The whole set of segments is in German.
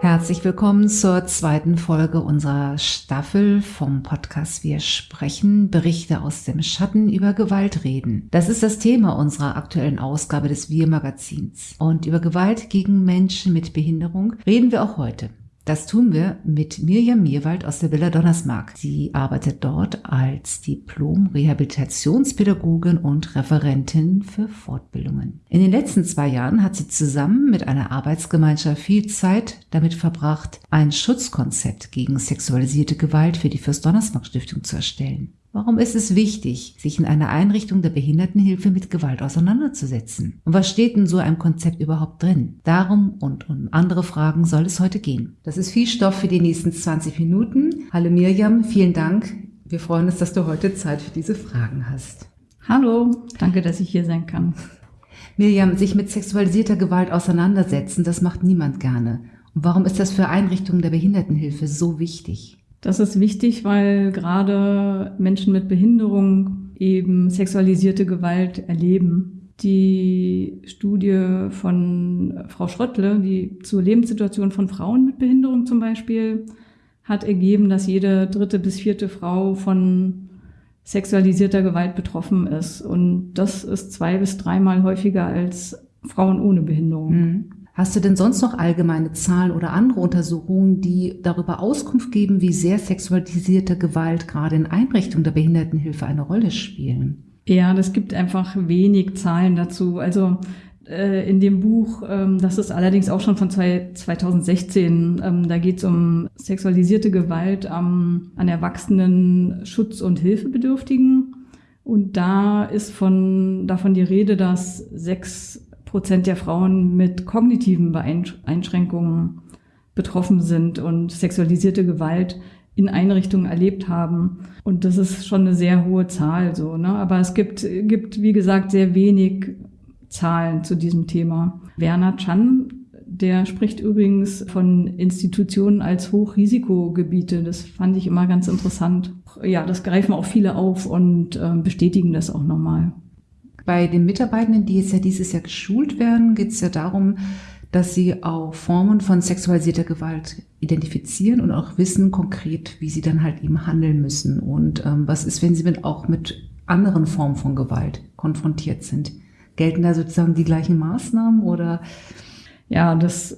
Herzlich willkommen zur zweiten Folge unserer Staffel vom Podcast Wir sprechen, Berichte aus dem Schatten über Gewalt reden. Das ist das Thema unserer aktuellen Ausgabe des Wir Magazins. Und über Gewalt gegen Menschen mit Behinderung reden wir auch heute. Das tun wir mit Mirjam Mierwald aus der Villa Donnersmarck. Sie arbeitet dort als Diplom-Rehabilitationspädagogin und Referentin für Fortbildungen. In den letzten zwei Jahren hat sie zusammen mit einer Arbeitsgemeinschaft viel Zeit damit verbracht, ein Schutzkonzept gegen sexualisierte Gewalt für die Fürst Donnersmarck Stiftung zu erstellen. Warum ist es wichtig, sich in einer Einrichtung der Behindertenhilfe mit Gewalt auseinanderzusetzen? Und was steht in so einem Konzept überhaupt drin? Darum und um andere Fragen soll es heute gehen. Das ist viel Stoff für die nächsten 20 Minuten. Hallo Mirjam, vielen Dank. Wir freuen uns, dass du heute Zeit für diese Fragen hast. Hallo, danke, dass ich hier sein kann. Mirjam, sich mit sexualisierter Gewalt auseinandersetzen, das macht niemand gerne. Und warum ist das für Einrichtungen der Behindertenhilfe so wichtig? Das ist wichtig, weil gerade Menschen mit Behinderung eben sexualisierte Gewalt erleben. Die Studie von Frau Schröttle, die zur Lebenssituation von Frauen mit Behinderung zum Beispiel, hat ergeben, dass jede dritte bis vierte Frau von sexualisierter Gewalt betroffen ist. Und das ist zwei bis dreimal häufiger als Frauen ohne Behinderung. Mhm. Hast du denn sonst noch allgemeine Zahlen oder andere Untersuchungen, die darüber Auskunft geben, wie sehr sexualisierte Gewalt gerade in Einrichtungen der Behindertenhilfe eine Rolle spielen? Ja, das gibt einfach wenig Zahlen dazu. Also äh, in dem Buch, ähm, das ist allerdings auch schon von 2016, ähm, da geht es um sexualisierte Gewalt an Erwachsenen, Schutz- und Hilfebedürftigen. Und da ist von, davon die Rede, dass sechs Prozent der Frauen mit kognitiven Einschränkungen betroffen sind und sexualisierte Gewalt in Einrichtungen erlebt haben. Und das ist schon eine sehr hohe Zahl, so, ne? Aber es gibt, gibt, wie gesagt, sehr wenig Zahlen zu diesem Thema. Werner Chan, der spricht übrigens von Institutionen als Hochrisikogebiete. Das fand ich immer ganz interessant. Ja, das greifen auch viele auf und äh, bestätigen das auch nochmal. Bei den Mitarbeitenden, die jetzt ja dieses Jahr geschult werden, geht es ja darum, dass sie auch Formen von sexualisierter Gewalt identifizieren und auch wissen konkret, wie sie dann halt eben handeln müssen. Und ähm, was ist, wenn sie mit, auch mit anderen Formen von Gewalt konfrontiert sind? Gelten da sozusagen die gleichen Maßnahmen oder? Ja, das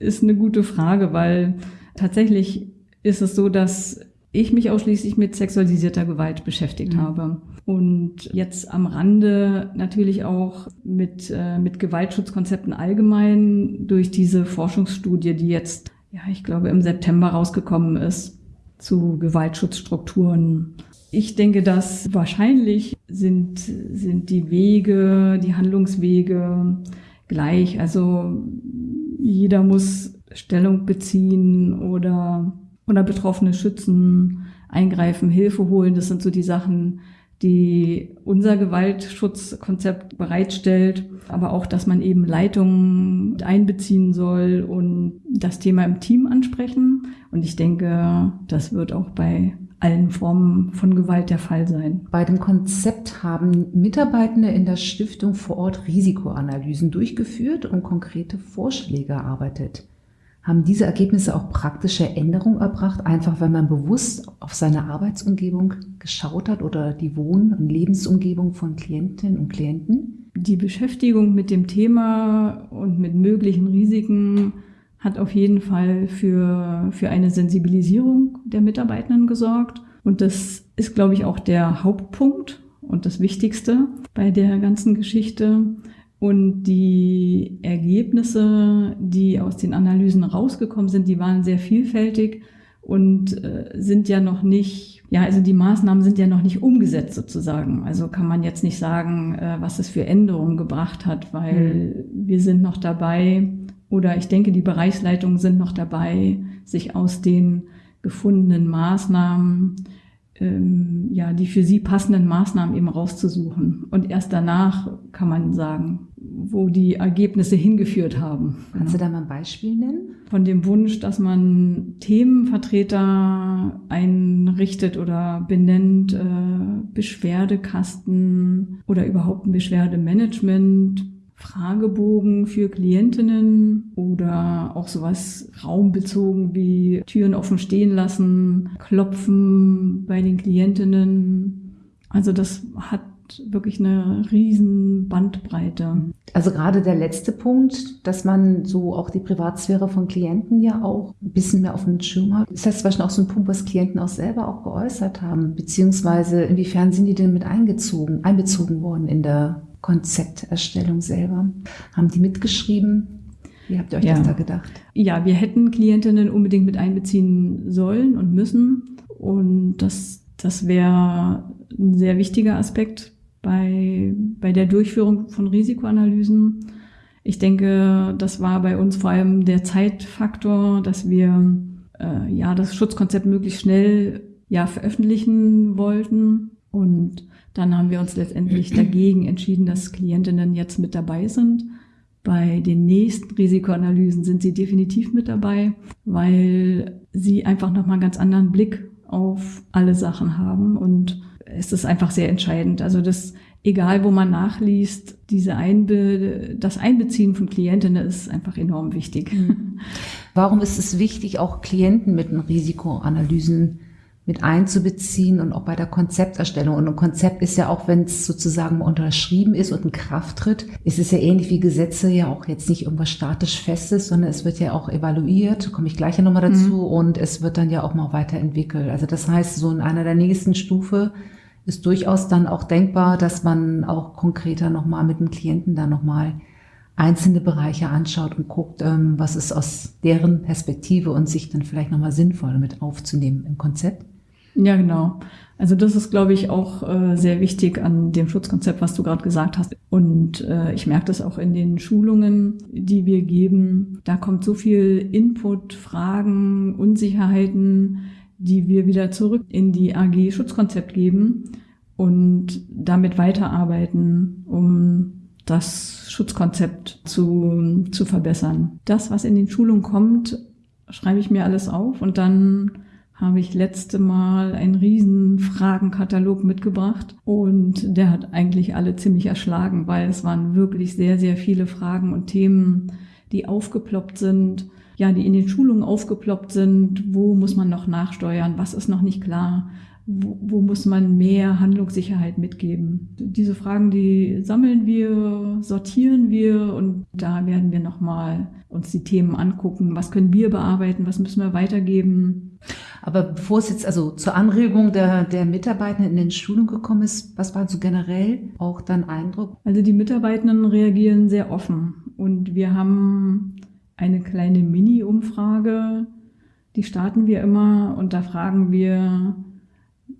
ist eine gute Frage, weil tatsächlich ist es so, dass ich mich ausschließlich mit sexualisierter Gewalt beschäftigt mhm. habe. Und jetzt am Rande natürlich auch mit, äh, mit Gewaltschutzkonzepten allgemein durch diese Forschungsstudie, die jetzt, ja, ich glaube, im September rausgekommen ist zu Gewaltschutzstrukturen. Ich denke, dass wahrscheinlich sind, sind die Wege, die Handlungswege gleich. Also jeder muss Stellung beziehen oder oder Betroffene schützen, eingreifen, Hilfe holen. Das sind so die Sachen, die unser Gewaltschutzkonzept bereitstellt, aber auch, dass man eben Leitungen einbeziehen soll und das Thema im Team ansprechen. Und ich denke, das wird auch bei allen Formen von Gewalt der Fall sein. Bei dem Konzept haben Mitarbeitende in der Stiftung vor Ort Risikoanalysen durchgeführt und konkrete Vorschläge erarbeitet. Haben diese Ergebnisse auch praktische Änderungen erbracht, einfach weil man bewusst auf seine Arbeitsumgebung geschaut hat oder die Wohn- und Lebensumgebung von Klientinnen und Klienten? Die Beschäftigung mit dem Thema und mit möglichen Risiken hat auf jeden Fall für, für eine Sensibilisierung der Mitarbeitenden gesorgt. Und das ist, glaube ich, auch der Hauptpunkt und das Wichtigste bei der ganzen Geschichte. Und die Ergebnisse, die aus den Analysen rausgekommen sind, die waren sehr vielfältig und äh, sind ja noch nicht, ja, also die Maßnahmen sind ja noch nicht umgesetzt sozusagen. Also kann man jetzt nicht sagen, äh, was es für Änderungen gebracht hat, weil mhm. wir sind noch dabei oder ich denke, die Bereichsleitungen sind noch dabei, sich aus den gefundenen Maßnahmen ähm, ja, die für sie passenden Maßnahmen eben rauszusuchen. Und erst danach kann man sagen, wo die Ergebnisse hingeführt haben. Kannst du da mal ein Beispiel nennen? Von dem Wunsch, dass man Themenvertreter einrichtet oder benennt, äh, Beschwerdekasten oder überhaupt ein Beschwerdemanagement Fragebogen für Klientinnen oder auch sowas raumbezogen wie Türen offen stehen lassen, klopfen bei den Klientinnen. Also das hat wirklich eine riesen Bandbreite. Also gerade der letzte Punkt, dass man so auch die Privatsphäre von Klienten ja auch ein bisschen mehr auf den Schirm hat. Ist das zum Beispiel auch so ein Punkt, was Klienten auch selber auch geäußert haben? Beziehungsweise inwiefern sind die denn mit eingezogen, einbezogen worden in der Konzepterstellung selber? Haben die mitgeschrieben? Wie habt ihr euch ja. das da gedacht? Ja, wir hätten Klientinnen unbedingt mit einbeziehen sollen und müssen. Und das, das wäre ein sehr wichtiger Aspekt bei, bei der Durchführung von Risikoanalysen. Ich denke, das war bei uns vor allem der Zeitfaktor, dass wir äh, ja das Schutzkonzept möglichst schnell ja veröffentlichen wollten und dann haben wir uns letztendlich dagegen entschieden, dass Klientinnen jetzt mit dabei sind. Bei den nächsten Risikoanalysen sind sie definitiv mit dabei, weil sie einfach nochmal einen ganz anderen Blick auf alle Sachen haben und es ist einfach sehr entscheidend. Also das, egal wo man nachliest, diese Einbe das Einbeziehen von Klientinnen ist einfach enorm wichtig. Warum ist es wichtig, auch Klienten mit den Risikoanalysen mit einzubeziehen und auch bei der Konzepterstellung. Und ein Konzept ist ja auch, wenn es sozusagen unterschrieben ist und in Kraft tritt, ist es ja ähnlich wie Gesetze ja auch jetzt nicht irgendwas statisch Festes, sondern es wird ja auch evaluiert, komme ich gleich ja nochmal dazu, mhm. und es wird dann ja auch mal weiterentwickelt. Also das heißt, so in einer der nächsten Stufe ist durchaus dann auch denkbar, dass man auch konkreter nochmal mit dem Klienten da nochmal einzelne Bereiche anschaut und guckt, ähm, was ist aus deren Perspektive und sich dann vielleicht nochmal sinnvoll mit aufzunehmen im Konzept. Ja, genau. Also das ist, glaube ich, auch äh, sehr wichtig an dem Schutzkonzept, was du gerade gesagt hast. Und äh, ich merke das auch in den Schulungen, die wir geben. Da kommt so viel Input, Fragen, Unsicherheiten, die wir wieder zurück in die AG Schutzkonzept geben und damit weiterarbeiten, um das Schutzkonzept zu, zu verbessern. Das, was in den Schulungen kommt, schreibe ich mir alles auf und dann habe ich letzte Mal einen riesen Fragenkatalog mitgebracht und der hat eigentlich alle ziemlich erschlagen, weil es waren wirklich sehr, sehr viele Fragen und Themen, die aufgeploppt sind, ja, die in den Schulungen aufgeploppt sind. Wo muss man noch nachsteuern? Was ist noch nicht klar? Wo, wo muss man mehr Handlungssicherheit mitgeben? Diese Fragen, die sammeln wir, sortieren wir und da werden wir nochmal uns die Themen angucken. Was können wir bearbeiten? Was müssen wir weitergeben? Aber bevor es jetzt also zur Anregung der, der Mitarbeitenden in den Schulungen gekommen ist, was war so generell auch dein Eindruck? Also die Mitarbeitenden reagieren sehr offen und wir haben eine kleine Mini-Umfrage, die starten wir immer und da fragen wir,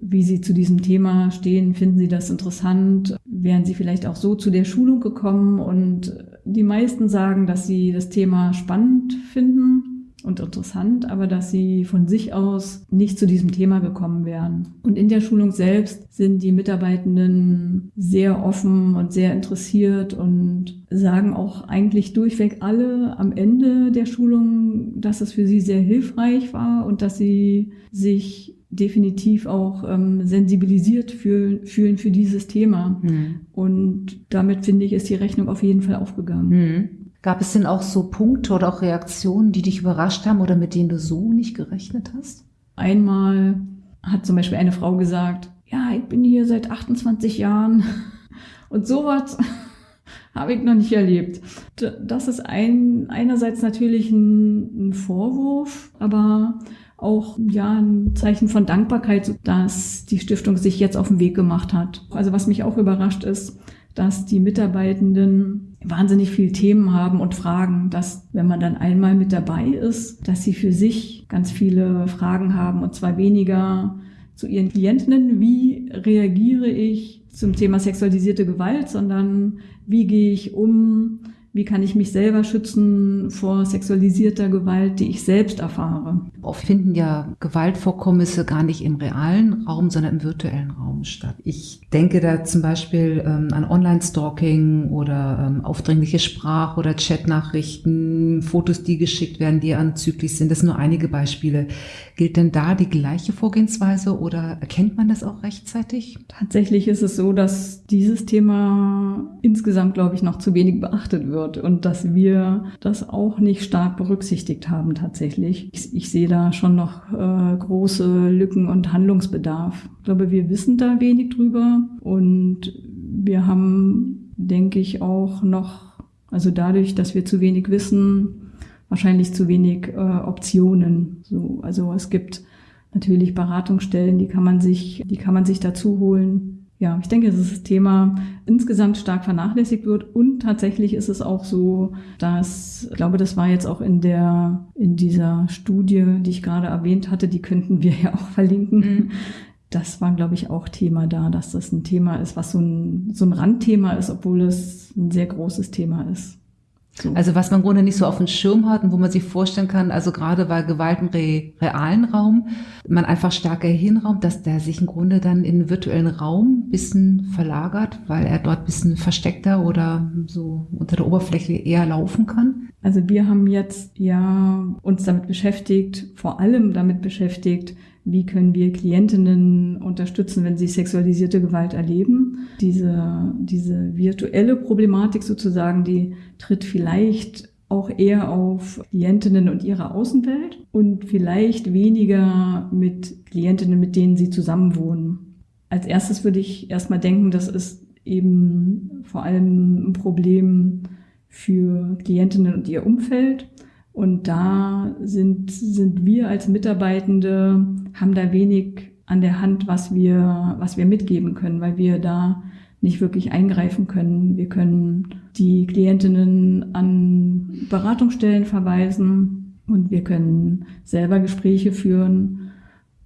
wie Sie zu diesem Thema stehen. Finden Sie das interessant? Wären Sie vielleicht auch so zu der Schulung gekommen? Und die meisten sagen, dass sie das Thema spannend finden und interessant, aber dass sie von sich aus nicht zu diesem Thema gekommen wären. Und in der Schulung selbst sind die Mitarbeitenden sehr offen und sehr interessiert und sagen auch eigentlich durchweg alle am Ende der Schulung, dass es für sie sehr hilfreich war und dass sie sich definitiv auch ähm, sensibilisiert fühlen, fühlen für dieses Thema. Mhm. Und damit finde ich, ist die Rechnung auf jeden Fall aufgegangen. Mhm. Gab es denn auch so Punkte oder auch Reaktionen, die dich überrascht haben oder mit denen du so nicht gerechnet hast? Einmal hat zum Beispiel eine Frau gesagt, ja, ich bin hier seit 28 Jahren und sowas habe ich noch nicht erlebt. Das ist ein, einerseits natürlich ein, ein Vorwurf, aber auch ja ein Zeichen von Dankbarkeit, dass die Stiftung sich jetzt auf den Weg gemacht hat. Also was mich auch überrascht ist, dass die Mitarbeitenden wahnsinnig viele Themen haben und Fragen, dass wenn man dann einmal mit dabei ist, dass sie für sich ganz viele Fragen haben und zwar weniger zu ihren Klientinnen, wie reagiere ich zum Thema sexualisierte Gewalt, sondern wie gehe ich um, wie kann ich mich selber schützen vor sexualisierter Gewalt, die ich selbst erfahre. Oft finden ja Gewaltvorkommnisse gar nicht im realen Raum, sondern im virtuellen Raum statt. Ich denke da zum Beispiel ähm, an Online-Stalking oder ähm, aufdringliche Sprach- oder Chatnachrichten, Fotos, die geschickt werden, die anzüglich sind. Das sind nur einige Beispiele. Gilt denn da die gleiche Vorgehensweise oder erkennt man das auch rechtzeitig? Tatsächlich ist es so, dass dieses Thema insgesamt, glaube ich, noch zu wenig beachtet wird und dass wir das auch nicht stark berücksichtigt haben tatsächlich. Ich, ich sehe da schon noch äh, große Lücken und Handlungsbedarf. Ich glaube, wir wissen da wenig drüber und wir haben, denke ich, auch noch, also dadurch, dass wir zu wenig wissen, wahrscheinlich zu wenig äh, Optionen. So, also es gibt natürlich Beratungsstellen, die kann man sich, die kann man sich dazu holen. Ja, ich denke, dass das Thema insgesamt stark vernachlässigt wird und tatsächlich ist es auch so, dass, ich glaube, das war jetzt auch in der, in dieser Studie, die ich gerade erwähnt hatte, die könnten wir ja auch verlinken. Mhm. Das war, glaube ich, auch Thema da, dass das ein Thema ist, was so ein, so ein Randthema ist, obwohl es ein sehr großes Thema ist. So. Also was man im Grunde nicht so auf dem Schirm hat und wo man sich vorstellen kann, also gerade bei Gewalt im re realen Raum, man einfach stärker hinraumt, dass der sich im Grunde dann in den virtuellen Raum bisschen verlagert, weil er dort bisschen versteckter oder so unter der Oberfläche eher laufen kann. Also wir haben jetzt ja uns damit beschäftigt, vor allem damit beschäftigt, wie können wir Klientinnen unterstützen, wenn sie sexualisierte Gewalt erleben. Diese, diese virtuelle Problematik sozusagen, die tritt vielleicht auch eher auf Klientinnen und ihre Außenwelt und vielleicht weniger mit Klientinnen, mit denen sie zusammenwohnen. Als erstes würde ich erstmal denken, das ist eben vor allem ein Problem für Klientinnen und ihr Umfeld. Und da sind, sind wir als Mitarbeitende, haben da wenig an der Hand, was wir, was wir mitgeben können, weil wir da nicht wirklich eingreifen können. Wir können die Klientinnen an Beratungsstellen verweisen und wir können selber Gespräche führen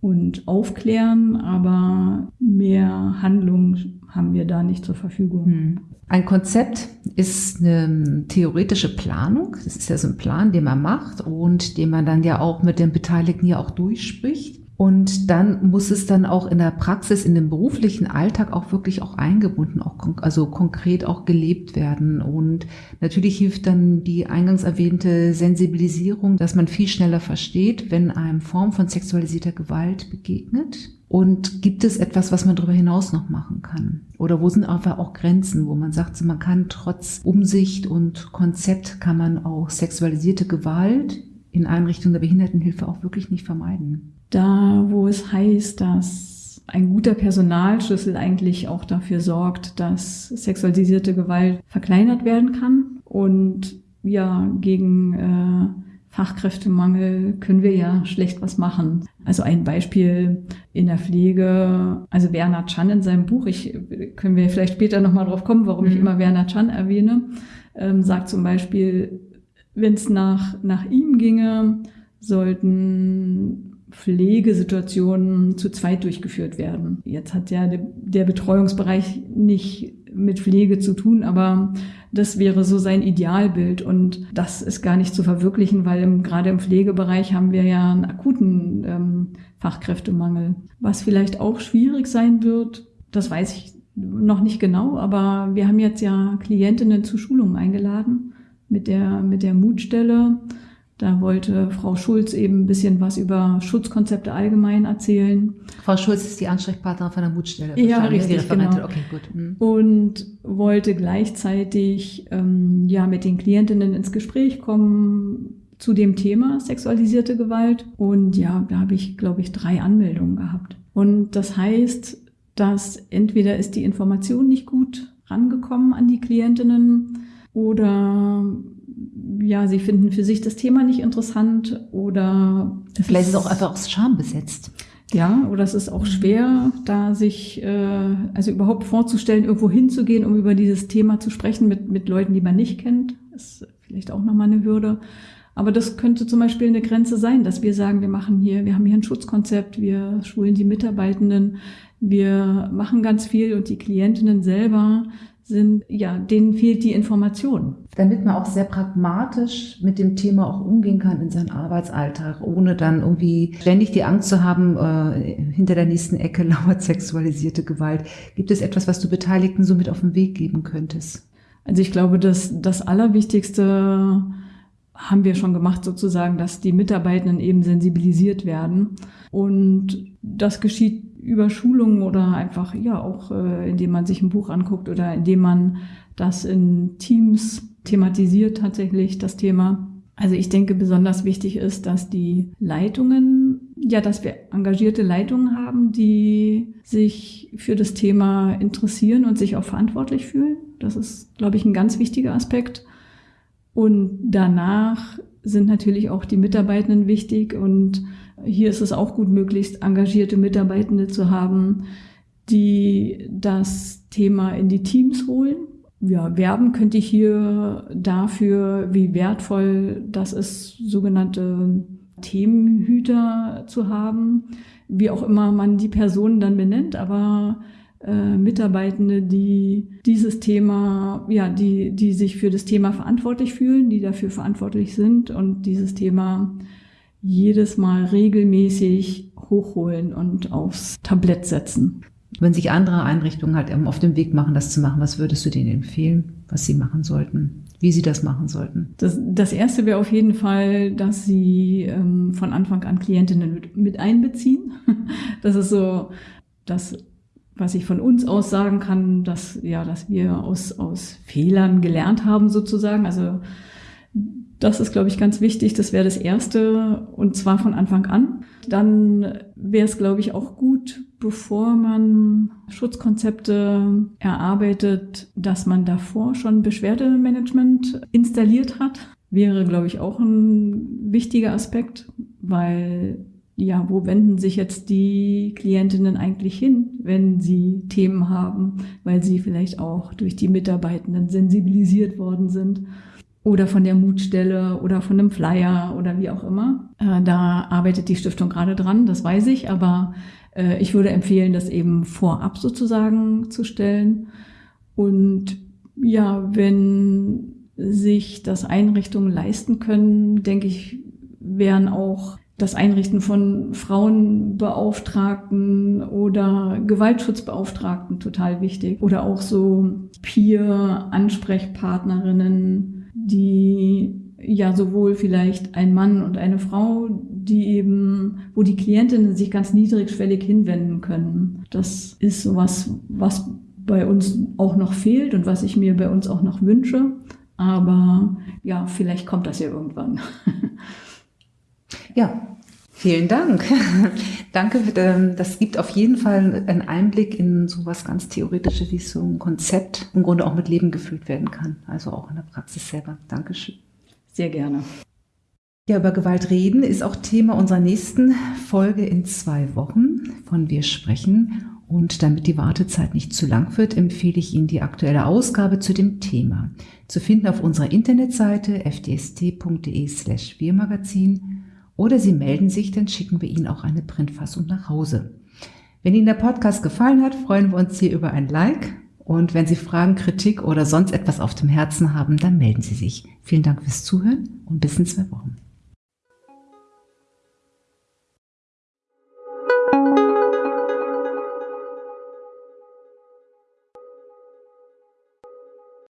und aufklären, aber mehr Handlung haben wir da nicht zur Verfügung. Hm. Ein Konzept ist eine theoretische Planung. Das ist ja so ein Plan, den man macht und den man dann ja auch mit den Beteiligten ja auch durchspricht. Und dann muss es dann auch in der Praxis, in dem beruflichen Alltag auch wirklich auch eingebunden, auch also konkret auch gelebt werden. Und natürlich hilft dann die eingangs erwähnte Sensibilisierung, dass man viel schneller versteht, wenn einem Form von sexualisierter Gewalt begegnet. Und gibt es etwas, was man darüber hinaus noch machen kann? Oder wo sind einfach auch Grenzen, wo man sagt, man kann trotz Umsicht und Konzept kann man auch sexualisierte Gewalt in Einrichtungen der Behindertenhilfe auch wirklich nicht vermeiden? Da, wo es heißt, dass ein guter Personalschlüssel eigentlich auch dafür sorgt, dass sexualisierte Gewalt verkleinert werden kann. Und ja, gegen äh, Fachkräftemangel können wir ja schlecht was machen. Also ein Beispiel in der Pflege, also Werner Chan in seinem Buch, ich können wir vielleicht später nochmal drauf kommen, warum mhm. ich immer Werner Chan erwähne, ähm, sagt zum Beispiel, wenn es nach, nach ihm ginge, sollten Pflegesituationen zu zweit durchgeführt werden. Jetzt hat ja der Betreuungsbereich nicht mit Pflege zu tun, aber das wäre so sein Idealbild und das ist gar nicht zu verwirklichen, weil im, gerade im Pflegebereich haben wir ja einen akuten ähm, Fachkräftemangel. Was vielleicht auch schwierig sein wird, das weiß ich noch nicht genau, aber wir haben jetzt ja Klientinnen zu Schulungen eingeladen mit der, mit der Mutstelle da wollte Frau Schulz eben ein bisschen was über Schutzkonzepte allgemein erzählen. Frau Schulz ist die Ansprechpartnerin von der Mutstelle. Ja, richtig, genau. Okay, gut. Mhm. Und wollte gleichzeitig ähm, ja mit den Klientinnen ins Gespräch kommen zu dem Thema sexualisierte Gewalt. Und ja, da habe ich, glaube ich, drei Anmeldungen gehabt. Und das heißt, dass entweder ist die Information nicht gut rangekommen an die Klientinnen oder ja, sie finden für sich das Thema nicht interessant oder vielleicht ist es auch einfach aus Scham besetzt. Ja, oder es ist auch schwer, da sich äh, also überhaupt vorzustellen, irgendwo hinzugehen, um über dieses Thema zu sprechen mit mit Leuten, die man nicht kennt. Das ist vielleicht auch nochmal eine Hürde. Aber das könnte zum Beispiel eine Grenze sein, dass wir sagen, wir machen hier, wir haben hier ein Schutzkonzept, wir schulen die Mitarbeitenden, wir machen ganz viel und die Klientinnen selber sind, ja, denen fehlt die Information. Damit man auch sehr pragmatisch mit dem Thema auch umgehen kann in seinem Arbeitsalltag, ohne dann irgendwie ständig die Angst zu haben, äh, hinter der nächsten Ecke lauert sexualisierte Gewalt. Gibt es etwas, was du Beteiligten so mit auf den Weg geben könntest? Also ich glaube, dass das Allerwichtigste haben wir schon gemacht, sozusagen, dass die Mitarbeitenden eben sensibilisiert werden. Und das geschieht über Schulungen oder einfach, ja, auch äh, indem man sich ein Buch anguckt oder indem man das in Teams thematisiert tatsächlich, das Thema. Also ich denke, besonders wichtig ist, dass die Leitungen, ja, dass wir engagierte Leitungen haben, die sich für das Thema interessieren und sich auch verantwortlich fühlen. Das ist, glaube ich, ein ganz wichtiger Aspekt. Und danach sind natürlich auch die Mitarbeitenden wichtig und hier ist es auch gut, möglichst engagierte Mitarbeitende zu haben, die das Thema in die Teams holen. Ja, werben könnte ich hier dafür, wie wertvoll das ist, sogenannte Themenhüter zu haben, wie auch immer man die Personen dann benennt, aber äh, Mitarbeitende, die dieses Thema, ja, die, die sich für das Thema verantwortlich fühlen, die dafür verantwortlich sind und dieses Thema jedes Mal regelmäßig hochholen und aufs Tablett setzen. Wenn sich andere Einrichtungen halt auf dem Weg machen, das zu machen, was würdest du denen empfehlen, was sie machen sollten? Wie sie das machen sollten? Das, das erste wäre auf jeden Fall, dass sie ähm, von Anfang an Klientinnen mit, mit einbeziehen. Das ist so das was ich von uns aus sagen kann, dass, ja, dass wir aus, aus Fehlern gelernt haben sozusagen. Also das ist, glaube ich, ganz wichtig. Das wäre das Erste und zwar von Anfang an. Dann wäre es, glaube ich, auch gut, bevor man Schutzkonzepte erarbeitet, dass man davor schon Beschwerdemanagement installiert hat. Wäre, glaube ich, auch ein wichtiger Aspekt, weil ja, wo wenden sich jetzt die Klientinnen eigentlich hin, wenn sie Themen haben, weil sie vielleicht auch durch die Mitarbeitenden sensibilisiert worden sind oder von der Mutstelle oder von einem Flyer oder wie auch immer. Äh, da arbeitet die Stiftung gerade dran, das weiß ich, aber äh, ich würde empfehlen, das eben vorab sozusagen zu stellen. Und ja, wenn sich das Einrichtungen leisten können, denke ich, wären auch das Einrichten von Frauenbeauftragten oder Gewaltschutzbeauftragten total wichtig. Oder auch so Peer-Ansprechpartnerinnen, die ja sowohl vielleicht ein Mann und eine Frau, die eben, wo die Klientinnen sich ganz niedrigschwellig hinwenden können. Das ist sowas, was bei uns auch noch fehlt und was ich mir bei uns auch noch wünsche. Aber ja, vielleicht kommt das ja irgendwann. Ja, vielen Dank. Danke. Ähm, das gibt auf jeden Fall einen Einblick in so was ganz Theoretisches, wie so ein Konzept im Grunde auch mit Leben gefüllt werden kann. Also auch in der Praxis selber. Dankeschön. Sehr gerne. Ja, über Gewalt reden ist auch Thema unserer nächsten Folge in zwei Wochen, von wir sprechen. Und damit die Wartezeit nicht zu lang wird, empfehle ich Ihnen die aktuelle Ausgabe zu dem Thema. Zu finden auf unserer Internetseite fdst.de slash wirmagazin oder Sie melden sich, dann schicken wir Ihnen auch eine Printfassung nach Hause. Wenn Ihnen der Podcast gefallen hat, freuen wir uns hier über ein Like. Und wenn Sie Fragen, Kritik oder sonst etwas auf dem Herzen haben, dann melden Sie sich. Vielen Dank fürs Zuhören und bis in zwei Wochen.